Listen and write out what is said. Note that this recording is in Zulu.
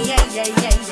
yeah, yeah, yeah, yeah.